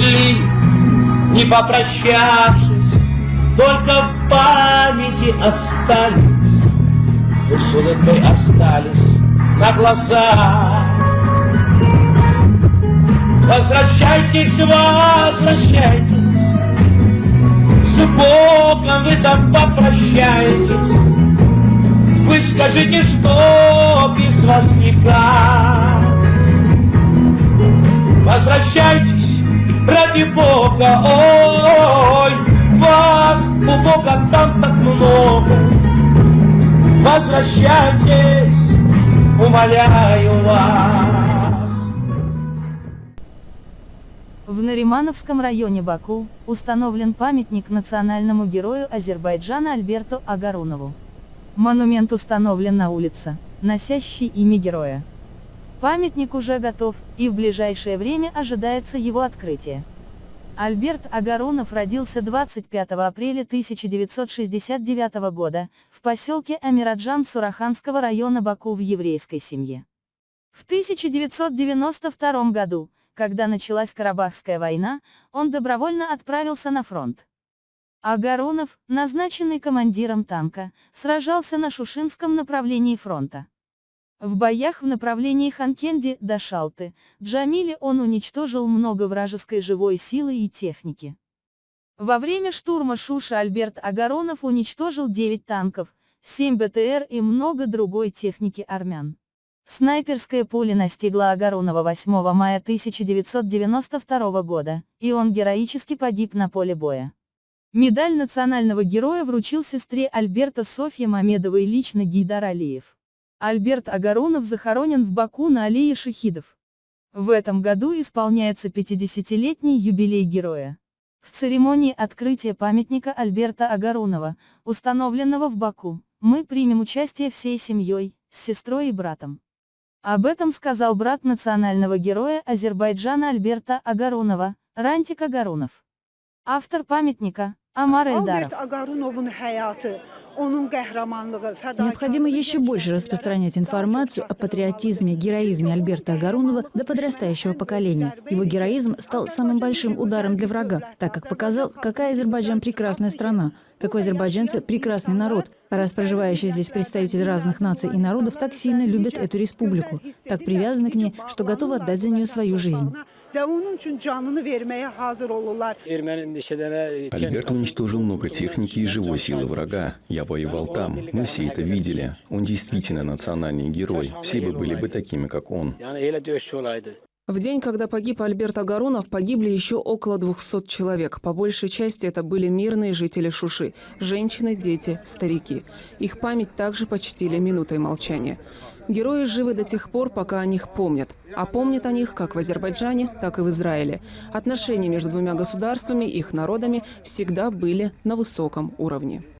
ушли, не попрощавшись, Только в памяти остались, Вы с улыбкой остались на глазах. Возвращайтесь, возвращайтесь, С Богом вы там попрощаетесь, Вы скажите, что без вас никак. Возвращайтесь, ради Бога, ой, вас у Бога там так много. Возвращайтесь, умоляю вас. В Наримановском районе Баку установлен памятник национальному герою Азербайджана Альберту Агарунову. Монумент установлен на улице, носящей имя героя. Памятник уже готов, и в ближайшее время ожидается его открытие. Альберт Агаронов родился 25 апреля 1969 года, в поселке Амираджан Сураханского района Баку в еврейской семье. В 1992 году, когда началась Карабахская война, он добровольно отправился на фронт. Агаронов, назначенный командиром танка, сражался на Шушинском направлении фронта. В боях в направлении Ханкенди до Шалты, Джамиле он уничтожил много вражеской живой силы и техники. Во время штурма Шуши Альберт Агаронов уничтожил 9 танков, 7 БТР и много другой техники армян. Снайперское пуля настигла Агаронова 8 мая 1992 года, и он героически погиб на поле боя. Медаль национального героя вручил сестре Альберта Софье Мамедовой лично Гейдар Алиев. Альберт Агаронов захоронен в Баку на аллее шахидов. В этом году исполняется 50-летний юбилей героя. В церемонии открытия памятника Альберта Агаронова, установленного в Баку, мы примем участие всей семьей, с сестрой и братом. Об этом сказал брат национального героя Азербайджана Альберта Агаронова, Рантик Агарунов. Автор памятника, Амар Эльдаров. Необходимо еще больше распространять информацию о патриотизме, героизме Альберта Агарунова до подрастающего поколения. Его героизм стал самым большим ударом для врага, так как показал, какая Азербайджан прекрасная страна, какой азербайджанцы прекрасный народ, а раз проживающие здесь представители разных наций и народов так сильно любят эту республику, так привязаны к ней, что готовы отдать за нее свою жизнь. Альберт уничтожил много техники и живой силы врага. Я воевал там. Мы все это видели. Он действительно национальный герой. Все бы были бы такими, как он. В день, когда погиб Альберт Агаронов, погибли еще около 200 человек. По большей части это были мирные жители Шуши – женщины, дети, старики. Их память также почтили минутой молчания. Герои живы до тех пор, пока о них помнят. А помнят о них как в Азербайджане, так и в Израиле. Отношения между двумя государствами, их народами всегда были на высоком уровне.